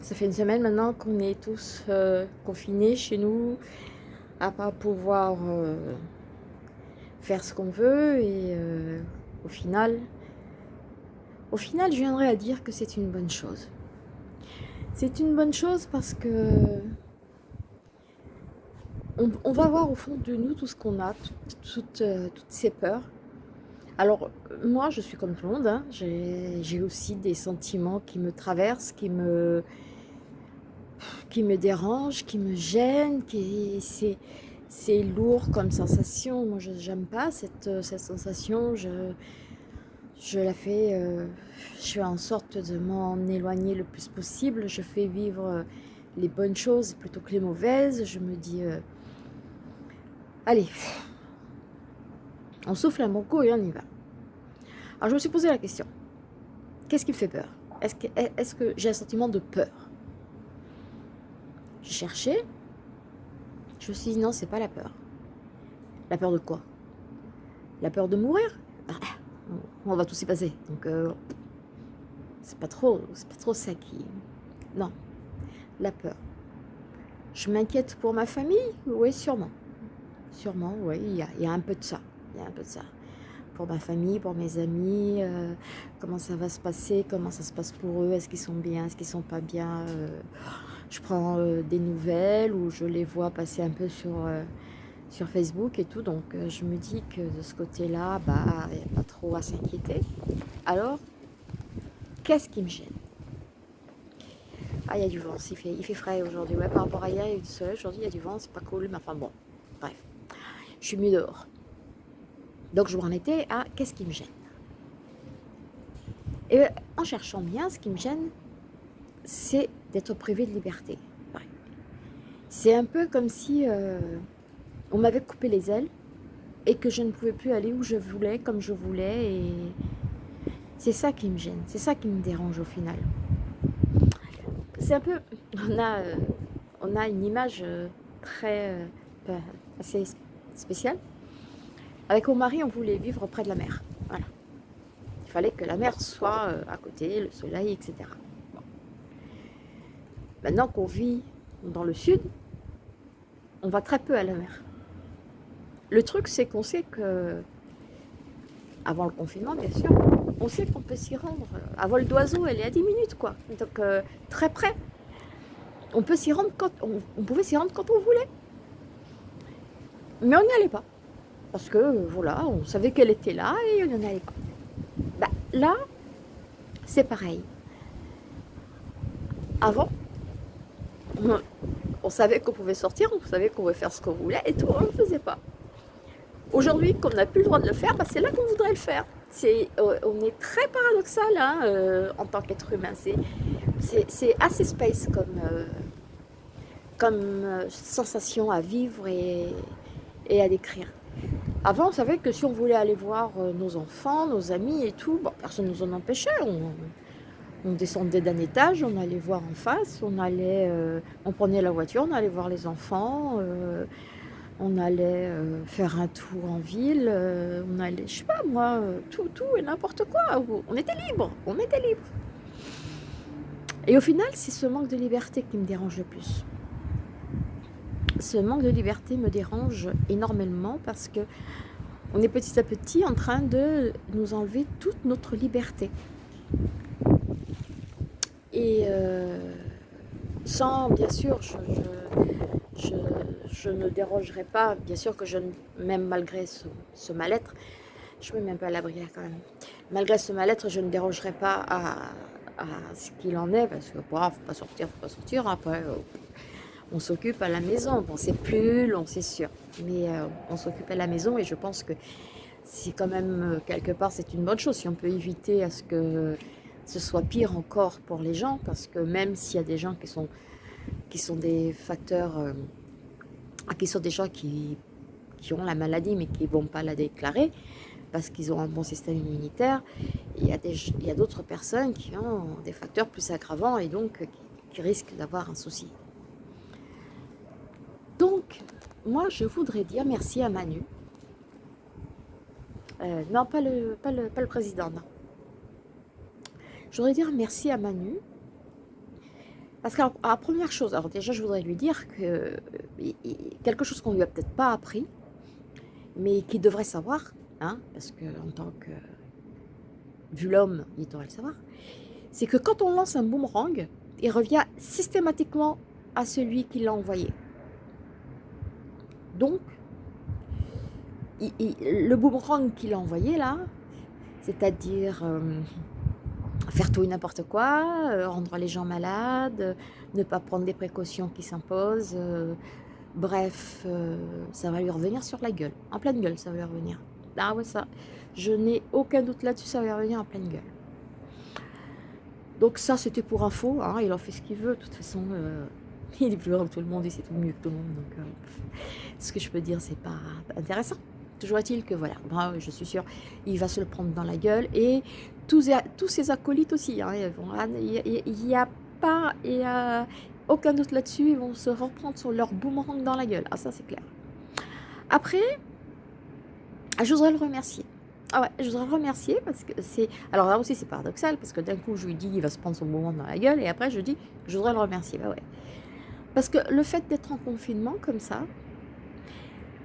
ça fait une semaine maintenant qu'on est tous euh, confinés chez nous, à pas pouvoir euh, faire ce qu'on veut. Et euh, au final, au final, je viendrai à dire que c'est une bonne chose. C'est une bonne chose parce que on, va voir au fond de nous tout ce qu'on a, toutes ces peurs alors, moi, je suis comme tout le monde. Hein. J'ai aussi des sentiments qui me traversent, qui me, qui dérangent, qui me gênent. C'est lourd comme sensation. Moi, je n'aime pas cette, sensation. Je, la fais... Euh, je fais en sorte de m'en éloigner le plus possible. Je fais vivre les bonnes choses plutôt que les mauvaises. Je me dis... Euh, allez, on souffle un bon coup et on y va. Alors je me suis posé la question. Qu'est-ce qui me fait peur? Est-ce que, j'ai un sentiment de peur? J'ai cherché. Je me suis dit non, c'est pas la peur. La peur de quoi? La peur de mourir? Ah, On va tous y passer. Donc euh, c'est pas trop, c'est pas trop ça qui. Non, la peur. Je m'inquiète pour ma famille? Oui, sûrement. Sûrement, oui, il y a un peu de ça il y a un peu de ça. Pour ma famille, pour mes amis, euh, comment ça va se passer, comment ça se passe pour eux, est-ce qu'ils sont bien, est-ce qu'ils sont pas bien. Euh, je prends euh, des nouvelles ou je les vois passer un peu sur, sur Facebook et tout, donc je me dis que de ce côté-là, bah, il n'y a pas trop à s'inquiéter. Alors, qu'est-ce qui me gêne? Ah, il y a du vent, il fait, il fait frais aujourd'hui. Ouais, par rapport à hier, il y a du soleil. Aujourd'hui, il y a du vent, c'est pas cool. Mais enfin bon, bref. Je suis mieux dehors. Donc je m'en étais à qu'est-ce qui me gêne? Et en cherchant bien, ce qui me gêne, c'est d'être privé de liberté. C'est un peu comme si euh, on m'avait coupé les ailes et que je ne pouvais plus aller où je voulais, comme je voulais. Et c'est ça qui me gêne, c'est ça qui me dérange au final. C'est un peu, on a, euh, on a une image euh, très, assez spéciale avec mon mari, on voulait vivre près de la mer. Il fallait que la mer soit euh, à côté, le soleil, etc. Maintenant qu'on vit dans le sud, on va très peu à la mer. Le truc, c'est qu'on sait que, avant le confinement, bien sûr, on sait qu'on peut s'y rendre. À vol d'oiseau, elle est à 10 minutes, quoi. Donc, euh, très près. On peut rendre. On, pouvait s'y rendre quand on voulait. Mais on n'y allait pas. Parce que, voilà, on savait qu'elle était là et on en allait pas. Bah, là, c'est pareil. Avant, on, savait qu'on pouvait sortir, on savait qu'on pouvait faire ce qu'on voulait et tout, on ne le faisait pas. Aujourd'hui, qu'on n'a plus le droit de le faire, bah, c'est là qu'on voudrait le faire. Euh, on est très paradoxal hein, euh, en tant qu'être humain. C'est assez space comme, euh, sensation à vivre et à décrire. Avant, on savait que si on voulait aller voir euh, nos enfants, nos amis et tout, personne ne nous en empêchait. On, descendait d'un étage, on allait voir en face, on allait, euh, on prenait la voiture, on allait voir les enfants, euh, on allait faire un tour en ville, on allait, je sais pas moi, tout, tout et n'importe quoi. On était libre, on était libre. Et au final, c'est ce manque de liberté qui me dérange le plus ce manque de liberté me dérange énormément parce que on est petit à petit en train de nous enlever toute notre liberté. Et euh, sans, bien sûr, je, ne dérogerai pas, bien sûr que je, même malgré ce, mal-être, je me mets un peu à l'abri quand même, malgré ce mal-être, je ne dérogerai pas à, ce qu'il en est, parce que, bon, faut pas sortir, faut pas sortir, après, euh, on s'occupe à la maison. C'est plus long, c'est sûr, mais euh, on s'occupe à la maison et je pense que si quand même, euh, quelque part, c'est une bonne chose. Si on peut éviter à ce que ce soit pire encore pour les gens, parce que même s'il y a des gens qui sont, des facteurs, euh, qui sont des gens qui, qui ont la maladie mais qui ne vont pas la déclarer, parce qu'ils ont un bon système immunitaire, il y a d'autres personnes qui ont des facteurs plus aggravants et donc qui risquent d'avoir un souci. Donc, moi, je voudrais dire merci à Manu. Euh, non, pas le, pas, le, président, non. Je voudrais dire merci à Manu. Parce que la première chose, alors déjà je voudrais lui dire que euh, quelque chose qu'on lui a peut-être pas appris, mais qu'il devrait savoir, hein, parce que en tant que vu l'homme, il devrait le savoir, c'est que quand on lance un boomerang, il revient systématiquement à celui qui l'a envoyé. Donc, le boomerang qu'il a envoyé là, c'est-à-dire euh, faire tout et n'importe quoi, euh, rendre les gens malades, ne pas prendre des précautions qui s'imposent, euh, bref, ça va lui revenir sur la gueule, en pleine gueule ça va lui revenir. Ah ouais ça, je n'ai aucun doute là-dessus, ça va lui revenir en pleine gueule. Donc ça c'était pour info, hein, il en fait ce qu'il veut, de toute façon il est plus grand que tout le monde et c'est tout mieux que tout le monde, donc ce que je peux dire c'est pas intéressant. Toujours est-il que voilà, je suis sûre, il va se le prendre dans la gueule et tous, ses acolytes aussi. Hein, il n'y a pas aucun doute là-dessus, ils vont se reprendre sur leur boomerang dans la gueule. Ah ça c'est clair. Après, je voudrais le remercier. Ah ouais, je voudrais le remercier parce que c'est... Alors là aussi c'est paradoxal parce que d'un coup je lui dis il va se prendre son boomerang dans la gueule et après je dis je voudrais le remercier. Bah ouais. Parce que le fait d'être en confinement comme ça,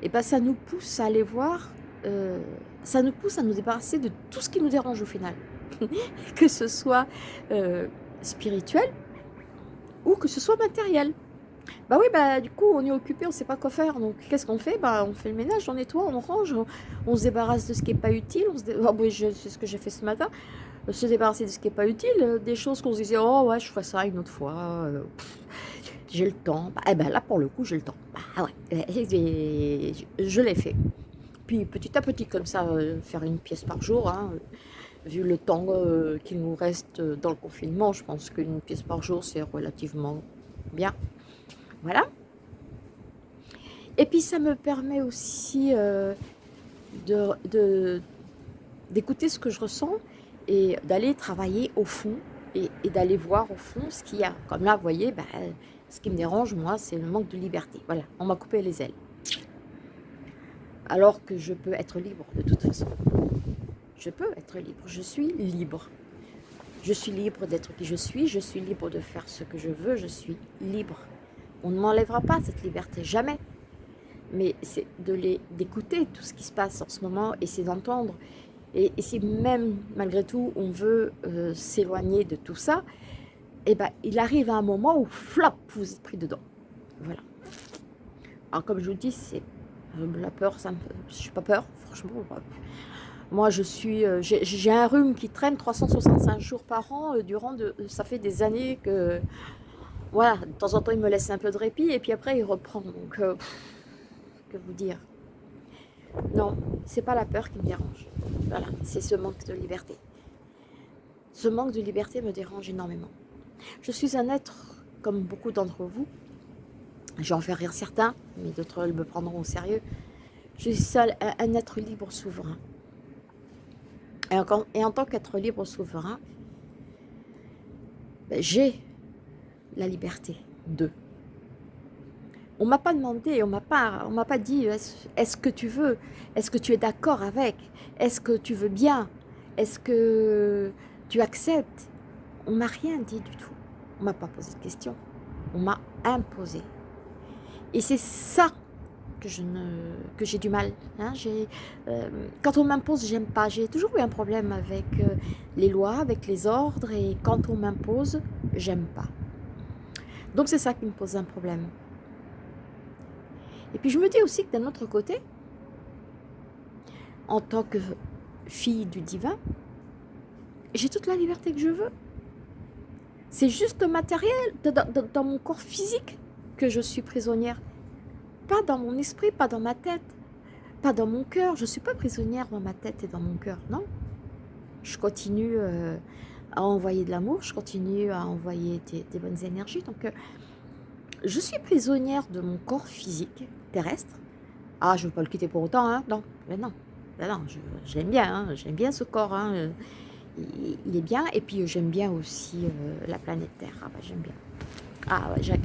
eh ben ça nous pousse à aller voir, euh, ça nous pousse à nous débarrasser de tout ce qui nous dérange au final. que ce soit euh, spirituel ou que ce soit matériel. Bah oui, bah du coup, on est occupé, on sait pas quoi faire. Donc, qu'est-ce qu'on fait? Bah, on fait le ménage, on nettoie, on range, on, se débarrasse de ce qui est pas utile. Oh, c'est ce que j'ai fait ce matin. Se débarrasser de ce qui est pas utile, des choses qu'on se disait, oh ouais, je ferai ça une autre fois. Euh, j'ai le temps. Bah, eh ben là, pour le coup, j'ai le temps. Bah ouais, je l'ai fait. Puis petit à petit, comme ça, euh, faire une pièce par jour, hein, vu le temps euh, qu'il nous reste dans le confinement, je pense qu'une pièce par jour, c'est relativement bien. Voilà. Et puis, ça me permet aussi euh, d'écouter ce que je ressens et d'aller travailler au fond et, d'aller voir au fond ce qu'il y a. Comme là, vous voyez, bah, ce qui me dérange, moi, c'est le manque de liberté. Voilà, on m'a coupé les ailes. Alors que je peux être libre de toute façon. Je peux être libre, je suis libre. Je suis libre d'être qui je suis, je suis libre de faire ce que je veux, je suis libre. On ne m'enlèvera pas cette liberté, jamais. Mais c'est d'écouter tout ce qui se passe en ce moment et c'est d'entendre. Et, si même, malgré tout, on veut euh, s'éloigner de tout ça, et eh ben, il arrive à un moment où, flop, vous êtes pris dedans. Voilà. Alors, comme je vous dis, c'est euh, la peur, ça me... Je suis pas peur, franchement. Moi, je suis, euh, j'ai un rhume qui traîne 365 jours par an. Euh, durant de, ça fait des années que, voilà, de temps en temps, il me laisse un peu de répit et puis après, il reprend. Donc, que vous dire Non, c'est pas la peur qui me dérange. Voilà, c'est ce manque de liberté. Ce manque de liberté me dérange énormément. Je suis un être, comme beaucoup d'entre vous, j'en fais rire certains, mais d'autres me prendront au sérieux. Je suis seul, un, être libre souverain. Et en, tant qu'être libre souverain, ben, j'ai la liberté de. On m'a pas demandé, on on m'a pas dit est-ce que tu veux, est-ce que tu es d'accord avec, est-ce que tu veux bien, est-ce que tu acceptes, on m'a rien dit du tout. On m'a pas posé de questions. On m'a imposé. Et c'est ça que je ne que j'ai du mal. Hein. Euh, quand on m'impose, j'aime pas. J'ai toujours eu un problème avec euh, les lois, avec les ordres, et quand on m'impose, j'aime pas. Donc c'est ça qui me pose un problème. Et puis je me dis aussi que d'un autre côté, en tant que fille du divin, j'ai toute la liberté que je veux. C'est juste matériel, dans, mon corps physique, que je suis prisonnière. Pas dans mon esprit, pas dans ma tête, pas dans mon cœur. Je ne suis pas prisonnière dans ma tête et dans mon cœur, non. Je continue euh, à envoyer de l'amour, je continue à envoyer des, bonnes énergies. Donc, euh, je suis prisonnière de mon corps physique terrestre. Ah, je ne veux pas le quitter pour autant, hein Non, mais non, non, j'aime bien, hein. j'aime bien ce corps. Hein il est bien. Et puis j'aime bien aussi euh, la planète Terre. Ah bah, j'aime bien. Ah ouais,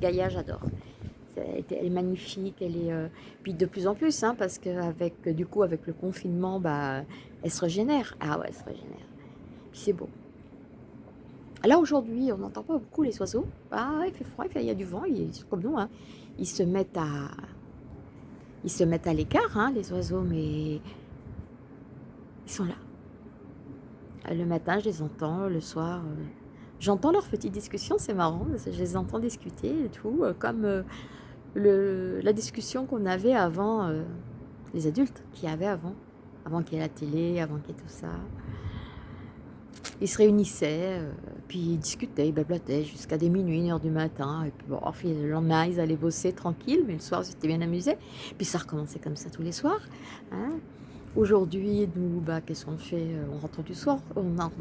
Gaïa, j'adore. Elle est magnifique, elle est euh, puis de plus en plus, hein, parce qu'avec du coup avec le confinement, bah, elle se régénère. Ah ouais, elle se régénère. c'est beau. Là, aujourd'hui, on n'entend pas beaucoup les oiseaux. Ah, il fait froid, il, y a du vent, ils, comme nous. Hein. Ils se mettent à... Ils se mettent à l'écart, hein, les oiseaux, mais ils sont là. Le matin, je les entends, le soir, euh, j'entends leurs petites discussions, c'est marrant, je les entends discuter et tout, euh, comme euh, la discussion qu'on avait avant, les adultes qui avaient avant, avant qu'il y ait la télé, avant qu'il y ait tout ça. Ils se réunissaient, puis ils discutaient, ils blablaient jusqu'à des minuit, une heure du matin. Et puis bon, le lendemain, ils allaient bosser tranquille, mais le soir, ils étaient bien amusés. Puis ça recommençait comme ça tous les soirs. Hein. Aujourd'hui, nous, bah, qu'est-ce qu'on fait? Euh, On rentre du soir, on, rentre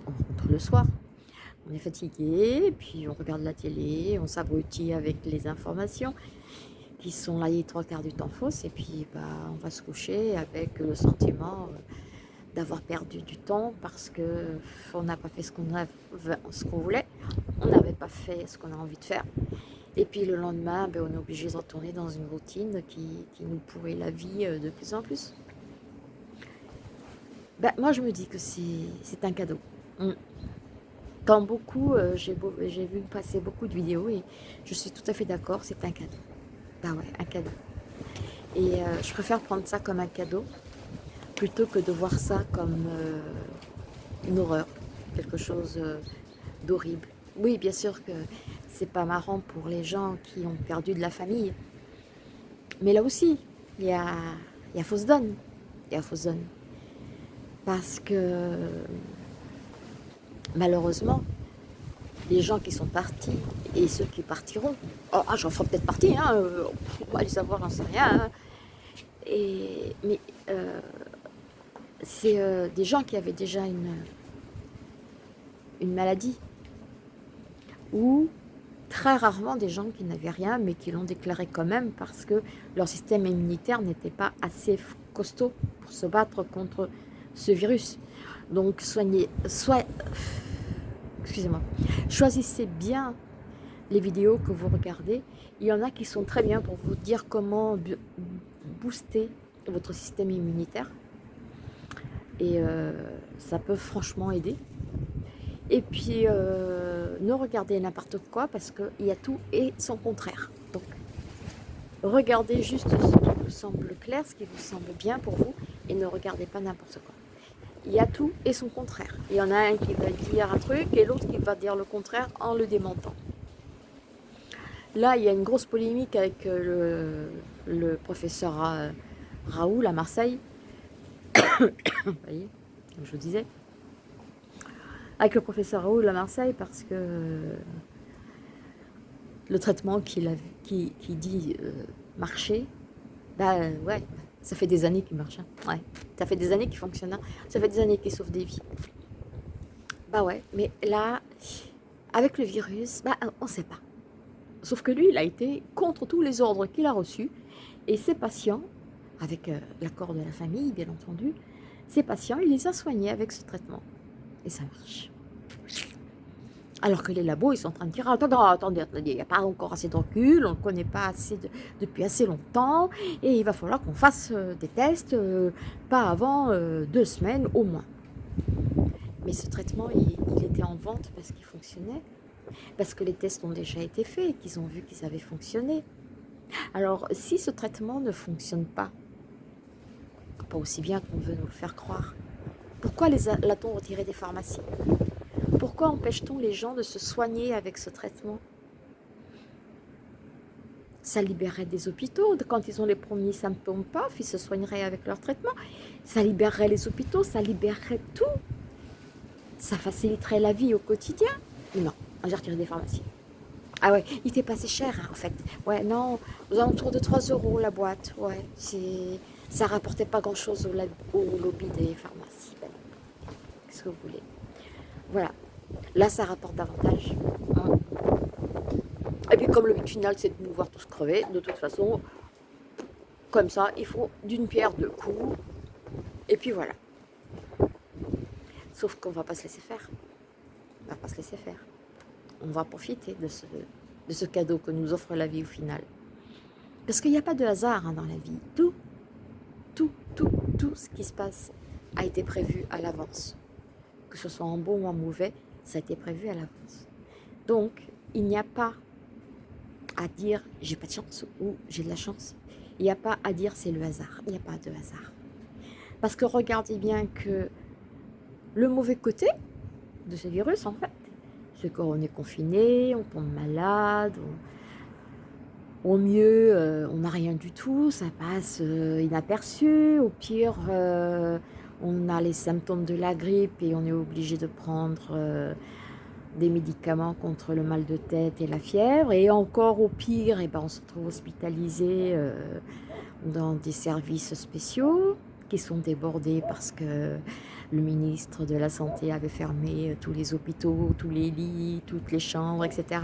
le soir. On est fatigué, puis on regarde la télé, on s'abrutit avec les informations qui sont là les trois quarts du temps fausses, et puis bah, on va se coucher avec le sentiment euh, d'avoir perdu du temps parce qu'on n'a pas fait ce qu'on qu'on voulait, on n'avait pas fait ce qu'on a envie de faire. Et puis le lendemain, ben, on est obligé de retourner dans une routine qui, qui nous pourrit la vie euh, de plus en plus. Ben, moi, je me dis que c'est un cadeau. Mm. Quand beaucoup, euh, j'ai vu passer beaucoup de vidéos et je suis tout à fait d'accord, c'est un cadeau. Ben ouais, un cadeau. Et euh, je préfère prendre ça comme un cadeau plutôt que de voir ça comme euh, une horreur, quelque chose d'horrible. Oui, bien sûr que c'est pas marrant pour les gens qui ont perdu de la famille. Mais là aussi, il y a, y a fausse donne. Il y a fausse donne parce que malheureusement, les gens qui sont partis et ceux qui partiront, oh, ah, j'en ferai peut-être partie, hein, euh, on va les savoir, j'en sais rien, hein. et, mais euh, c'est euh, des gens qui avaient déjà une, une maladie, ou très rarement des gens qui n'avaient rien, mais qui l'ont déclaré quand même parce que leur système immunitaire n'était pas assez costaud pour se battre contre ce virus. Donc soignez, soit, excusez-moi, choisissez bien les vidéos que vous regardez. Il y en a qui sont très bien pour vous dire comment booster votre système immunitaire. Et euh, ça peut franchement aider. Et puis, euh, ne regardez n'importe quoi parce qu'il y a tout et son contraire. Donc, regardez juste ce qui vous semble clair, ce qui vous semble bien pour vous et ne regardez pas n'importe quoi il y a tout et son contraire. Il y en a un qui va dire un truc et l'autre qui va dire le contraire en le démentant. Là, il y a une grosse polémique avec euh, le, professeur Raoul à Marseille. Vous voyez, comme je vous disais. Avec le professeur Raoul à Marseille parce que le traitement qu'il qui, qui, dit euh, marcher, ben ouais, ça fait des années qu'il marche. Hein. Ouais. Ça fait des années qu'il fonctionne. Hein. Ça fait des années qu'il sauve des vies. Bah ouais, mais là, avec le virus, bah on ne sait pas. Sauf que lui, il a été contre tous les ordres qu'il a reçus. Et ses patients, avec euh, l'accord de la famille, bien entendu, ses patients, il les a soignés avec ce traitement. Et ça marche. Alors que les labos, ils sont en train de dire, attendez, attendez, il n'y a pas encore assez de recul, on ne connaît pas assez depuis assez longtemps, et il va falloir qu'on fasse euh, des tests, euh, pas avant euh, deux semaines au moins. Mais ce traitement, il, était en vente parce qu'il fonctionnait, parce que les tests ont déjà été faits qu'ils ont vu qu'ils avaient fonctionné. Alors, si ce traitement ne fonctionne pas, pas aussi bien qu'on veut nous le faire croire, pourquoi l'a-t-on retiré des pharmacies? Pourquoi empêche-t-on les gens de se soigner avec ce traitement? Ça libérerait des hôpitaux. Quand ils ont les premiers symptômes, paf, ils se soigneraient avec leur traitement. Ça libérerait les hôpitaux, ça libérerait tout. Ça faciliterait la vie au quotidien. Non, on va retirer des pharmacies. Ah ouais, il était passé cher hein, en fait. Ouais, non, aux alentours de 3 euros la boîte. Ouais, ça rapportait pas grand chose au, lobby des pharmacies. Qu'est-ce que vous voulez? Voilà, Là, ça rapporte davantage. Hein. Et puis, comme le but final, c'est de nous voir tous crever, de toute façon, comme ça, il faut d'une pierre deux coups. Et puis voilà. Sauf qu'on va pas se laisser faire. On va pas se laisser faire. On va profiter de ce, de ce cadeau que nous offre la vie au final. Parce qu'il n'y a pas de hasard hein, dans la vie. Tout, tout, tout, tout ce qui se passe a été prévu à l'avance. Que ce soit en bon ou en mauvais, Ça a été prévu à l'avance. Donc, il n'y a pas à dire j'ai pas de chance ou j'ai de la chance. Il n'y a pas à dire c'est le hasard. Il n'y a pas de hasard. Parce que regardez bien que le mauvais côté de ce virus, en fait, c'est qu'on est confiné, on tombe malade, au mieux, euh, on n'a rien du tout, ça passe euh, inaperçu, au pire, euh, on a les symptômes de la grippe et on est obligé de prendre des médicaments contre le mal de tête et la fièvre. Et encore au pire, eh ben, on se trouve hospitalisé euh, dans des services spéciaux qui sont débordés parce que le ministre de la Santé avait fermé euh, tous les hôpitaux, tous les lits, toutes les chambres, etc.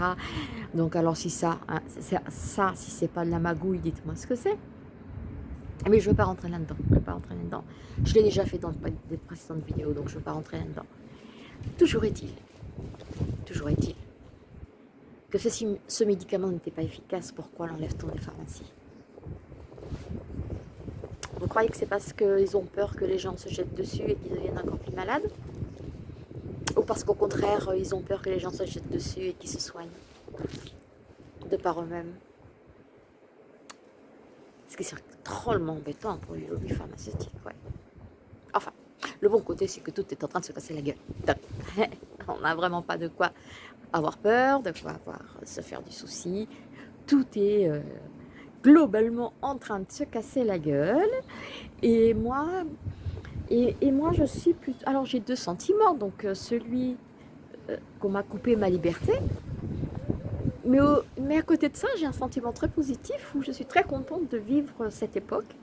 Donc alors si ça, hein, ça si c'est pas de la magouille, dites-moi ce que c'est. Mais je ne veux pas rentrer là-dedans. Je veux pas rentrer là-dedans. Je l'ai déjà fait dans des précédentes vidéos, donc je ne veux pas rentrer là-dedans. Toujours est-il Toujours est-il que ce, médicament n'était pas efficace, pourquoi l'enlève-t-on des pharmacies? Vous croyez que c'est parce qu'ils ont peur que les gens se jettent dessus et qu'ils deviennent encore plus malades? Ou parce qu'au contraire, ils ont peur que les gens se jettent dessus et qu'ils se soignent de par eux-mêmes? Qui drôlement embêtant pour les lobbies pharmaceutiques. Enfin, le bon côté, c'est que tout est en train de se casser la gueule. On n'a vraiment pas de quoi avoir peur, de quoi avoir, se faire du souci. Tout est euh, globalement en train de se casser la gueule. Et moi, et, moi je suis plutôt... Alors j'ai deux sentiments. Donc euh, celui euh, qu'on m'a coupé ma liberté. Mais, à côté de ça, j'ai un sentiment très positif où je suis très contente de vivre cette époque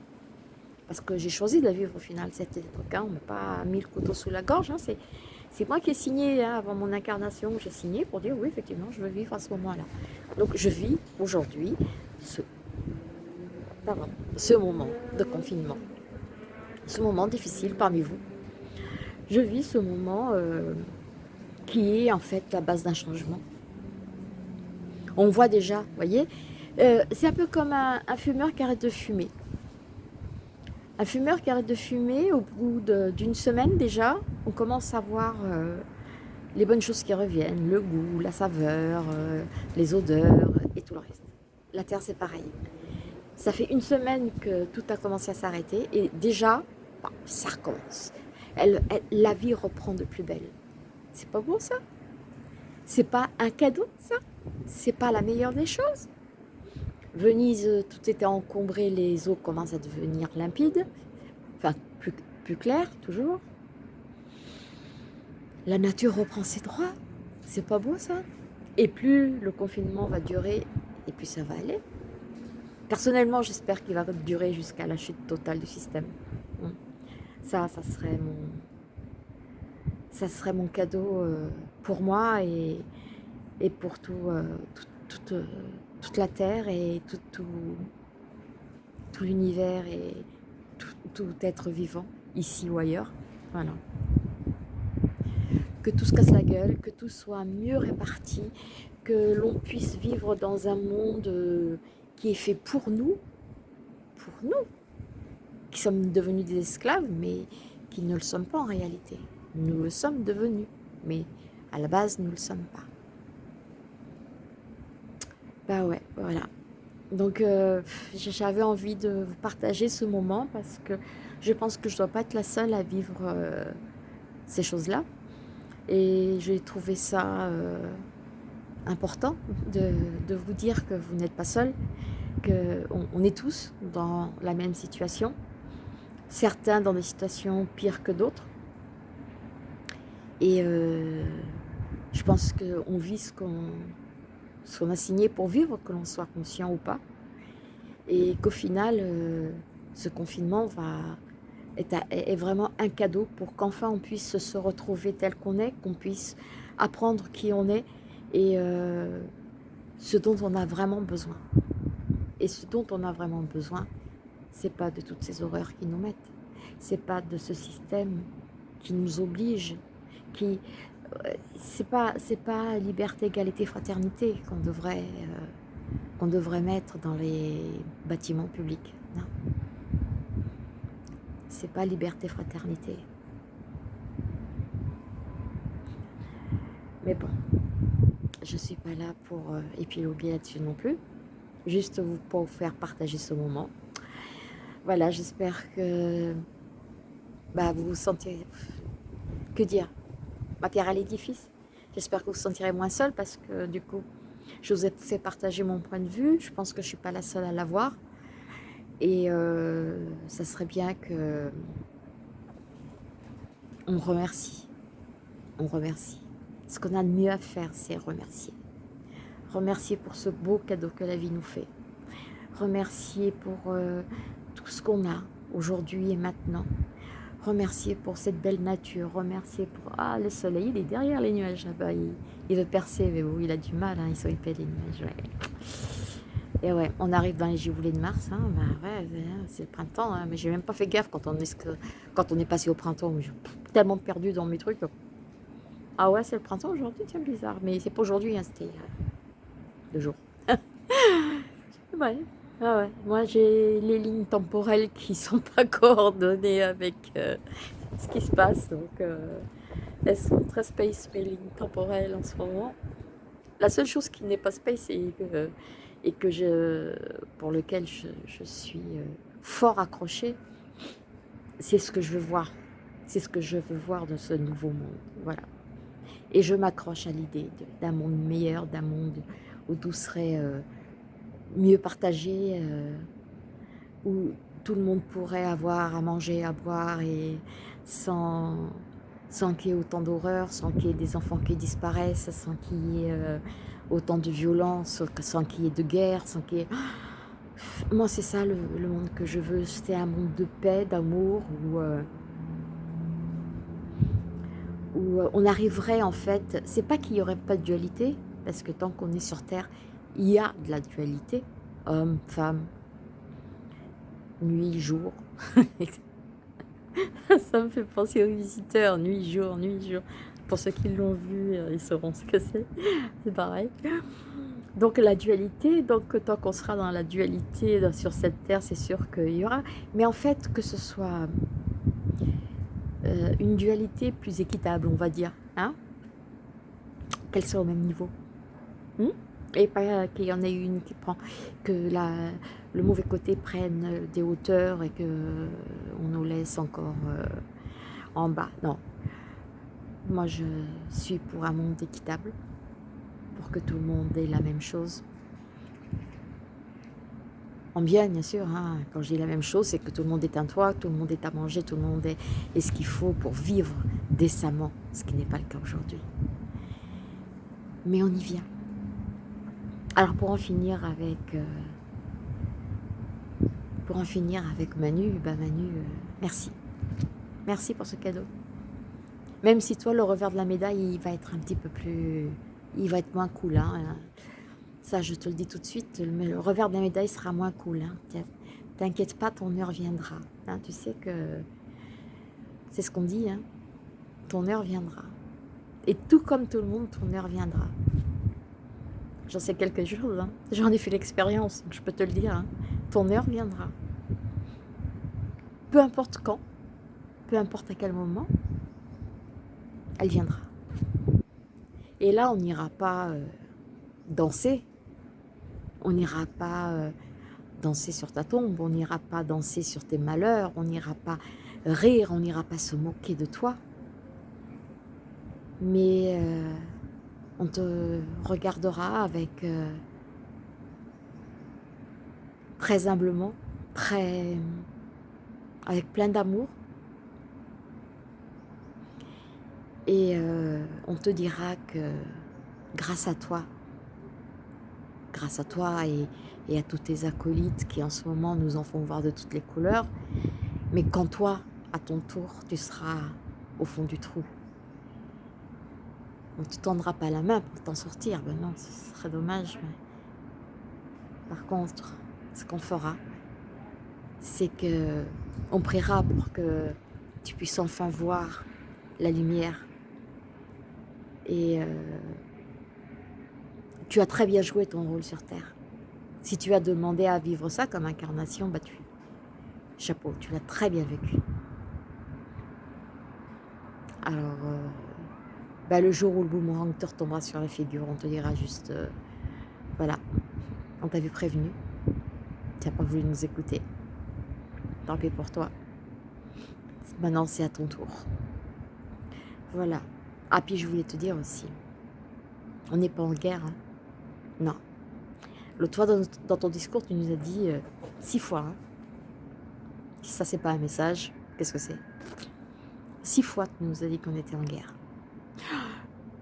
parce que j'ai choisi de la vivre au final cette époque. Hein. On m'a pas mis le couteau sous la gorge. Hein. C'est moi qui ai signé hein, avant mon incarnation. J'ai signé pour dire oui, effectivement, je veux vivre à ce moment-là. Donc je vis aujourd'hui ce, ce moment de confinement. Ce moment difficile parmi vous. Je vis ce moment euh, qui est en fait la base d'un changement. On voit déjà, vous voyez, euh, c'est un peu comme un fumeur qui arrête de fumer. Un fumeur qui arrête de fumer, au bout d'une semaine déjà, on commence à voir euh, les bonnes choses qui reviennent, le goût, la saveur, euh, les odeurs et tout le reste. La terre, c'est pareil. Ça fait une semaine que tout a commencé à s'arrêter et déjà, bah, ça recommence. la vie reprend de plus belle. C'est pas beau ça? C'est pas un cadeau ça? C'est pas la meilleure des choses Venise, tout était encombré, les eaux commencent à devenir limpides, enfin plus, plus claires toujours. La nature reprend ses droits, c'est pas beau ça Et plus le confinement va durer, et plus ça va aller. Personnellement, j'espère qu'il va durer jusqu'à la chute totale du système. Hum. Ça, ça serait mon, ça serait mon cadeau euh, pour moi et, et pour tout, euh, euh, toute la Terre et tout, tout, l'univers et tout, être vivant, ici ou ailleurs. Voilà. Que tout se casse la gueule, que tout soit mieux réparti, que l'on puisse vivre dans un monde euh, qui est fait pour nous, pour nous, qui sommes devenus des esclaves, mais qui ne le sommes pas en réalité. Nous le sommes devenus, mais à la base, nous ne le sommes pas. Bah ouais, voilà. Donc euh, j'avais envie de vous partager ce moment parce que je pense que je ne dois pas être la seule à vivre euh, ces choses-là. Et j'ai trouvé ça euh, important de, vous dire que vous n'êtes pas seul, qu'on on est tous dans la même situation, certains dans des situations pires que d'autres. Et je pense qu'on vit ce qu'on ce qu'on a signé pour vivre, que l'on soit conscient ou pas. Et qu'au final, euh, ce confinement va, est, vraiment un cadeau pour qu'enfin on puisse se retrouver tel qu'on est, qu'on puisse apprendre qui on est et euh, ce dont on a vraiment besoin. Et ce dont on a vraiment besoin, c'est pas de toutes ces horreurs qui nous mettent, c'est pas de ce système qui nous oblige, qui c'est pas c'est pas liberté, égalité, fraternité qu'on devrait euh, qu'on devrait mettre dans les bâtiments publics. Non, c'est pas liberté, fraternité. Mais bon, je suis pas là pour euh, épiloguer là-dessus non plus. Juste vous, pour vous faire partager ce moment. Voilà, j'espère que bah, vous vous sentirez... Que dire? Ma pierre à l'édifice. J'espère que vous vous sentirez moins seul parce que du coup, je vous ai fait partager mon point de vue. Je pense que je ne suis pas la seule à l'avoir. Et euh, ça serait bien que on remercie. On remercie. Ce qu'on a de mieux à faire, c'est remercier. Remercier pour ce beau cadeau que la vie nous fait. Remercier pour euh, tout ce qu'on a aujourd'hui et maintenant. Remercier pour cette belle nature. Remercier pour... Ah, le soleil, il est derrière les nuages là-bas. Il, veut percer, mais bon, il a du mal. Hein, ils sont épais, les nuages. Et ouais, on arrive dans les giboulées de mars. Bah ouais, c'est le printemps. Hein, mais j'ai même pas fait gaffe quand on est, quand on est passé au printemps. Suis tellement perdu dans mes trucs. Ah ouais, c'est le printemps aujourd'hui, tiens, bizarre. Mais c'est pas aujourd'hui, hein, c'était euh, deux jours. ouais. Ah. Moi, j'ai les lignes temporelles qui sont pas coordonnées avec euh, ce qui se passe. Donc, euh, elles sont très space, mes lignes temporelles en ce moment. La seule chose qui n'est pas space et que que je, pour lequel je, suis euh, fort accrochée, c'est ce que je veux voir. C'est ce que je veux voir de ce nouveau monde. Voilà. Et je m'accroche à l'idée d'un monde meilleur, d'un monde où tout serait euh, mieux partagé, euh, où tout le monde pourrait avoir à manger, à boire, et sans, sans qu'il y ait autant d'horreur, sans qu'il y ait des enfants qui disparaissent, sans qu'il y ait autant de violence, sans qu'il y ait de guerre, sans qu'il y ait... Moi, c'est ça le, monde que je veux. C'est un monde de paix, d'amour, où, euh, où euh, on arriverait en fait... C'est pas qu'il n'y aurait pas de dualité, parce que tant qu'on est sur Terre, il y a de la dualité. Homme, femme, nuit, jour. ça me fait penser aux visiteurs, nuit, jour, nuit, jour. Pour ceux qui l'ont vu, euh, ils sauront ce que c'est. C'est pareil. Donc la dualité, donc tant qu'on sera dans la dualité sur cette terre, c'est sûr qu'il y aura. Mais en fait, que ce soit euh, une dualité plus équitable, on va dire, hein qu'elle soit au même niveau. Hmm? Et pas qu'il y en ait une qui prend, que la, le mauvais côté prenne des hauteurs et que on nous laisse encore euh, en bas. Non, moi, je suis pour un monde équitable, pour que tout le monde ait la même chose. En bien, bien sûr, hein. quand je dis la même chose, c'est que tout le monde est un toit, tout le monde est à manger, tout le monde est, ce qu'il faut pour vivre décemment, ce qui n'est pas le cas aujourd'hui. Mais on y vient. Alors pour en finir avec... Euh, pour en finir avec Manu, bah Manu, euh, merci. Merci pour ce cadeau. Même si toi, le revers de la médaille, il va être un petit peu plus... Il va être moins cool. Hein. Ça, je te le dis tout de suite, mais le revers de la médaille sera moins cool. Hein. T'inquiète pas, ton heure viendra. Hein. Tu sais que... C'est ce qu'on dit. Ton heure viendra. Et tout comme tout le monde, ton heure viendra. J'en sais quelque chose. Hein. J'en ai fait l'expérience, je peux te le dire. Hein. Ton heure viendra. Peu importe quand, peu importe à quel moment, elle viendra. Et là, on n'ira pas euh, danser, on n'ira pas euh, danser sur ta tombe, on n'ira pas danser sur tes malheurs, on n'ira pas rire, on n'ira pas se moquer de toi. Mais euh, on te regardera avec très humblement, avec plein d'amour, Et euh, on te dira que grâce à toi, grâce à toi et, à tous tes acolytes qui en ce moment nous en font voir de toutes les couleurs, mais quand toi, à ton tour, tu seras au fond du trou. On ne te tendra pas la main pour t'en sortir, ben non, ce serait dommage. Mais... Par contre, ce qu'on fera, c'est que on priera pour que tu puisses enfin voir la lumière et euh, tu as très bien joué ton rôle sur Terre. Si tu as demandé à vivre ça comme incarnation, bah tu, chapeau, tu l'as très bien vécu. Alors, euh, bah, le jour où le boomerang te retombera sur la figure, on te dira juste, euh, voilà, on t'avait prévenu, tu n'as pas voulu nous écouter, tant pis pour toi. Maintenant, c'est à ton tour. Voilà. Ah, puis je voulais te dire aussi, on n'est pas en guerre, hein. non. L'autre dans, ton discours, tu nous as dit euh, six fois. Hein. Si ça, c'est pas un message, qu'est-ce que c'est? Six fois, tu nous as dit qu'on était en guerre.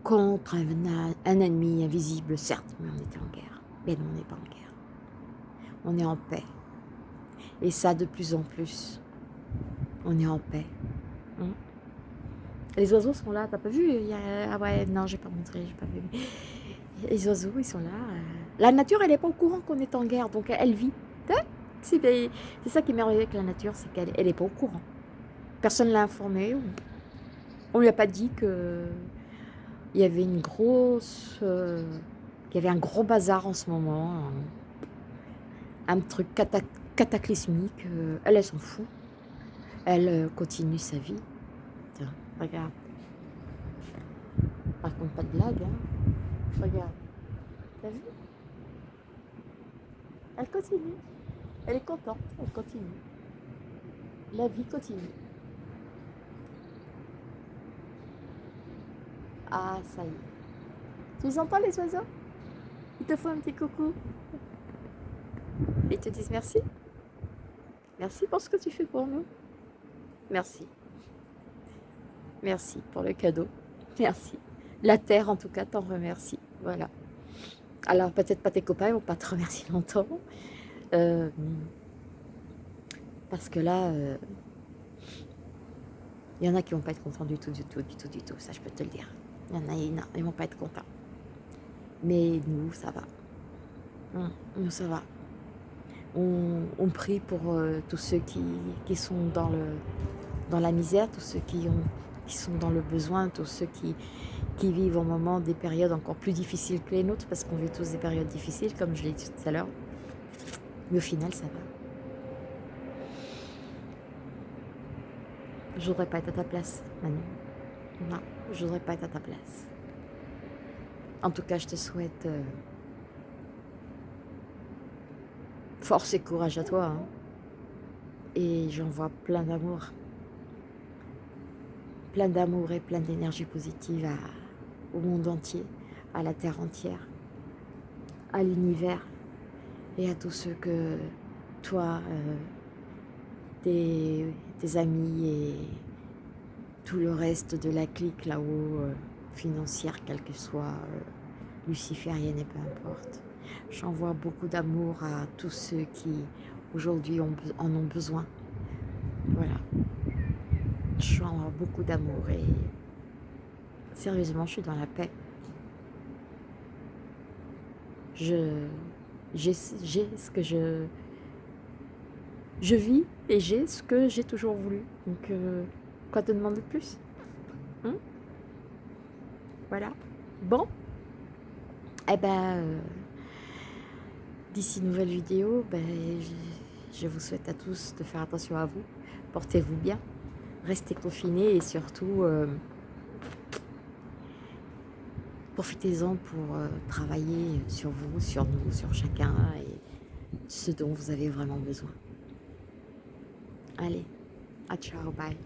Contre un, un, ennemi invisible, certes, mais on était en guerre. Mais non, on n'est pas en guerre. On est en paix. Et ça, de plus en plus, on est en paix. Hein? Les oiseaux sont là, t'as pas vu. Ah ouais, non, j'ai pas montré, j'ai pas vu. Les oiseaux, ils sont là. Euh. La nature, elle n'est pas au courant qu'on est en guerre, donc elle vit. C'est ça qui est merveilleux avec la nature, c'est qu'elle n'est pas au courant. Personne ne l'a informé. On lui a pas dit que il y avait une grosse... Euh, y avait un gros bazar en ce moment. Un, truc cataclysmique. Euh, elle, elle s'en fout. Elle continue sa vie. Tiens, regarde. Par contre, pas de blague. Hein. Regarde. T'as vu? Elle continue. Elle est contente. Elle continue. La vie continue. Ah, ça y est. Tu les entends les oiseaux? Ils te font un petit coucou. Ils te disent merci. Merci pour ce que tu fais pour nous. Merci. Merci pour le cadeau. Merci. La terre, en tout cas, t'en remercie. Voilà. Alors, peut-être pas tes copains, vont pas te remercier longtemps. Euh, parce que là, il euh, y en a qui vont pas être contents du tout, du tout, du tout, du tout. Ça, je peux te le dire. Il y en a, non, ils vont pas être contents. Mais nous, ça va. Hum, nous, ça va. On, prie pour euh, tous ceux qui, qui, sont dans, le, dans la misère, tous ceux qui ont qui sont dans le besoin, tous ceux qui, qui vivent au moment des périodes encore plus difficiles que les nôtres, parce qu'on vit tous des périodes difficiles, comme je l'ai dit tout à l'heure. Mais au final, ça va. Je voudrais pas être à ta place, Manu. Non, je voudrais pas être à ta place. En tout cas, je te souhaite euh, force et courage à toi. Hein. Et j'envoie plein d'amour plein d'amour et plein d'énergie positive au monde entier, à la terre entière, à l'univers et à tous ceux que toi, euh, tes, amis et tout le reste de la clique là-haut, euh, financière, quelle que soit, euh, luciférienne et peu importe. J'envoie beaucoup d'amour à tous ceux qui aujourd'hui en ont besoin. Voilà je suis en beaucoup d'amour et sérieusement, je suis dans la paix. Je j'ai ce que je je vis et j'ai ce que j'ai toujours voulu. Donc, euh, quoi te demander de plus hein? Voilà. Bon. Eh ben, euh, d'ici nouvelle vidéo, ben, je vous souhaite à tous de faire attention à vous. Portez-vous bien restez confinés et surtout euh, profitez-en pour euh, travailler sur vous, sur nous, sur chacun et ce dont vous avez vraiment besoin. Allez, à ciao, bye.